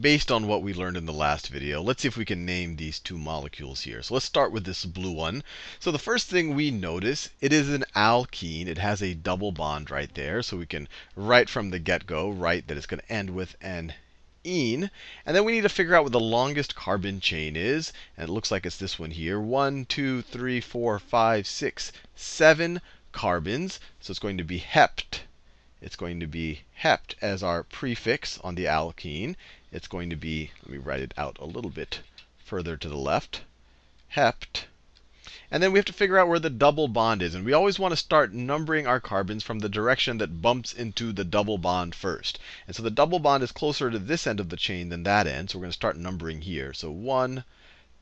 based on what we learned in the last video. Let's see if we can name these two molecules here. So let's start with this blue one. So the first thing we notice, it is an alkene. It has a double bond right there. So we can, right from the get-go, write that it's going to end with an ene. And then we need to figure out what the longest carbon chain is. And it looks like it's this one here. One, two, three, four, five, six, seven carbons. So it's going to be hept. It's going to be hept as our prefix on the alkene. It's going to be, let me write it out a little bit further to the left, hept. And then we have to figure out where the double bond is. And we always want to start numbering our carbons from the direction that bumps into the double bond first. And so the double bond is closer to this end of the chain than that end. So we're going to start numbering here. So 1,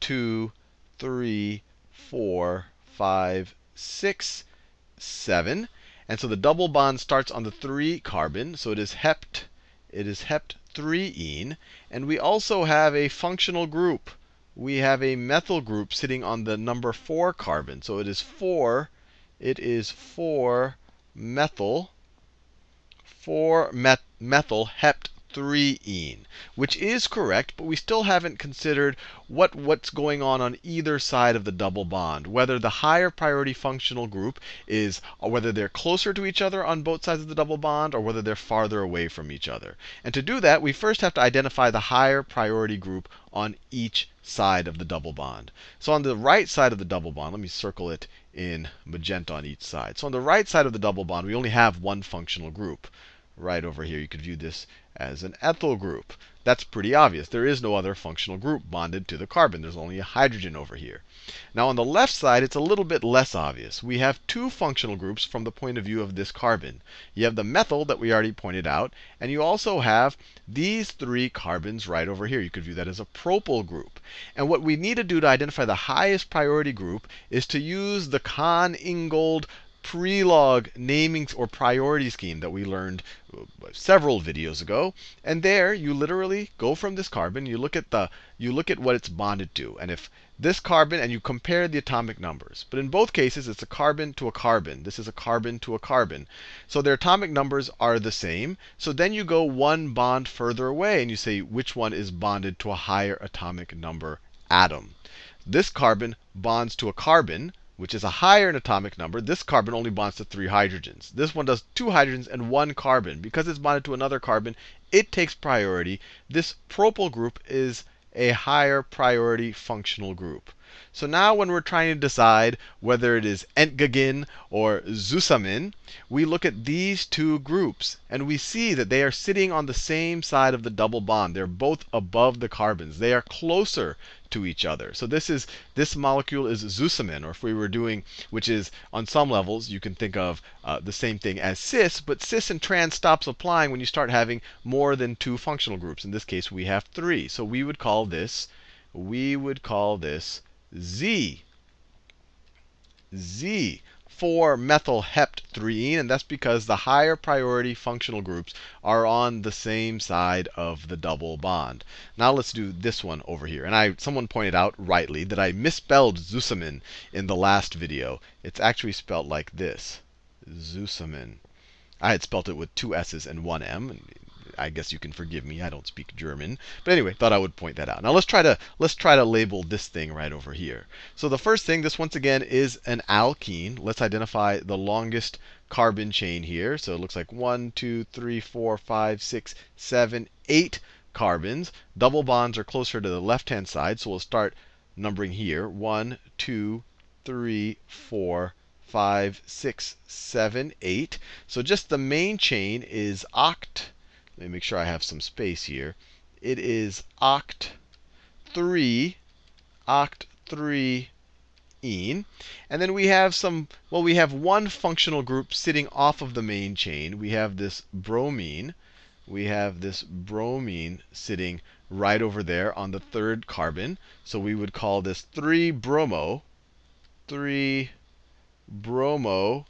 2, 3, 4, 5, 6, 7. And so the double bond starts on the 3 carbon. So it is hept. It is hept 3ene. And we also have a functional group. We have a methyl group sitting on the number 4 carbon. So it is 4. It is 4 methyl. 4 met methyl hept 3ene, which is correct, but we still haven't considered what, what's going on on either side of the double bond. Whether the higher priority functional group is, whether they're closer to each other on both sides of the double bond, or whether they're farther away from each other. And to do that, we first have to identify the higher priority group on each side of the double bond. So on the right side of the double bond, let me circle it in magenta on each side. So on the right side of the double bond, we only have one functional group right over here. You could view this as an ethyl group. That's pretty obvious. There is no other functional group bonded to the carbon. There's only a hydrogen over here. Now on the left side, it's a little bit less obvious. We have two functional groups from the point of view of this carbon. You have the methyl that we already pointed out, and you also have these three carbons right over here. You could view that as a propyl group. And what we need to do to identify the highest priority group is to use the Cahn-Ingold Prelog naming or priority scheme that we learned uh, several videos ago. And there you literally go from this carbon, you look at the you look at what it's bonded to. And if this carbon and you compare the atomic numbers. But in both cases, it's a carbon to a carbon. This is a carbon to a carbon. So their atomic numbers are the same. So then you go one bond further away and you say which one is bonded to a higher atomic number atom. This carbon bonds to a carbon which is a higher atomic number. This carbon only bonds to three hydrogens. This one does two hydrogens and one carbon. Because it's bonded to another carbon, it takes priority. This propyl group is a higher priority functional group. So now when we're trying to decide whether it is entgegen or zusammen, we look at these two groups. And we see that they are sitting on the same side of the double bond. They're both above the carbons. They are closer to each other. So this is this molecule is zusammen, or if we were doing, which is on some levels, you can think of uh, the same thing as cis, but cis and trans stops applying when you start having more than two functional groups. In this case, we have three. So we would call this, we would call this Z. Z for 3 and that's because the higher priority functional groups are on the same side of the double bond. Now let's do this one over here. And I someone pointed out rightly that I misspelled zusammen in the last video. It's actually spelled like this. Zusammen. I had spelt it with two S's and one M. I guess you can forgive me. I don't speak German. But anyway, thought I would point that out. Now let's try to let's try to label this thing right over here. So the first thing, this once again is an alkene. Let's identify the longest carbon chain here. So it looks like one, two, three, four, five, six, seven, eight carbons. Double bonds are closer to the left-hand side, so we'll start numbering here. One, two, three, four, five, six, seven, eight. So just the main chain is oct let me make sure I have some space here. It is oct 3, oct 3 ene. And then we have some, well, we have one functional group sitting off of the main chain. We have this bromine. We have this bromine sitting right over there on the third carbon. So we would call this 3 bromo, 3 bromo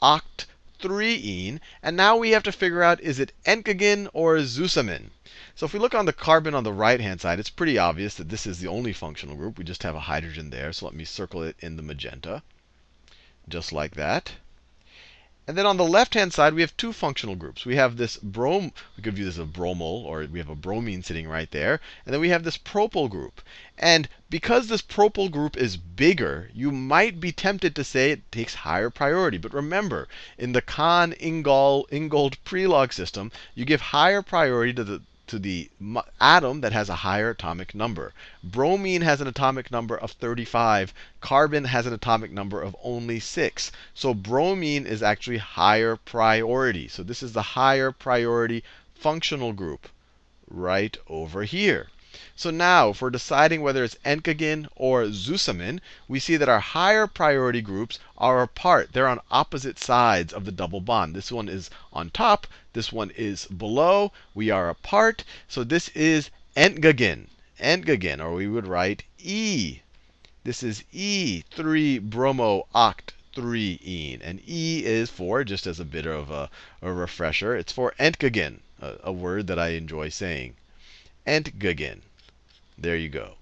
oct 3ene. And now we have to figure out, is it entgegen or zusammen? So if we look on the carbon on the right-hand side, it's pretty obvious that this is the only functional group. We just have a hydrogen there. So let me circle it in the magenta, just like that. And then on the left-hand side, we have two functional groups. We have this brom, we could view this as a bromol, or we have a bromine sitting right there. And then we have this propyl group. And because this propyl group is bigger, you might be tempted to say it takes higher priority. But remember, in the Cahn-Ingold Prelog system, you give higher priority to the to the atom that has a higher atomic number. Bromine has an atomic number of 35. Carbon has an atomic number of only 6. So bromine is actually higher priority. So this is the higher priority functional group right over here. So now, if we're deciding whether it's entgegen or zusammen, we see that our higher priority groups are apart. They're on opposite sides of the double bond. This one is on top. This one is below. We are apart. So this is entgegen. Entgegen, or we would write E. This is E, 3 bromo oct 3 ene. And E is for, just as a bit of a, a refresher, it's for entgegen, a, a word that I enjoy saying. Entgegen. There you go.